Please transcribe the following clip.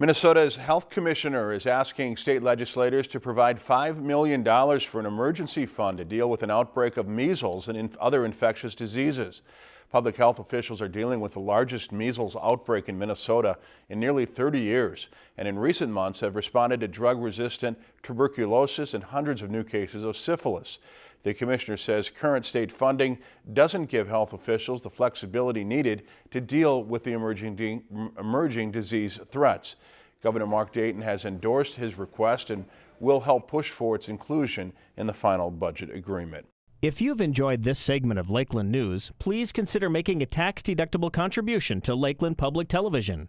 Minnesota's health commissioner is asking state legislators to provide $5 million for an emergency fund to deal with an outbreak of measles and inf other infectious diseases. Public health officials are dealing with the largest measles outbreak in Minnesota in nearly 30 years, and in recent months have responded to drug-resistant tuberculosis and hundreds of new cases of syphilis. The commissioner says current state funding doesn't give health officials the flexibility needed to deal with the emerging, emerging disease threats. Governor Mark Dayton has endorsed his request and will help push for its inclusion in the final budget agreement. If you've enjoyed this segment of Lakeland News, please consider making a tax-deductible contribution to Lakeland Public Television.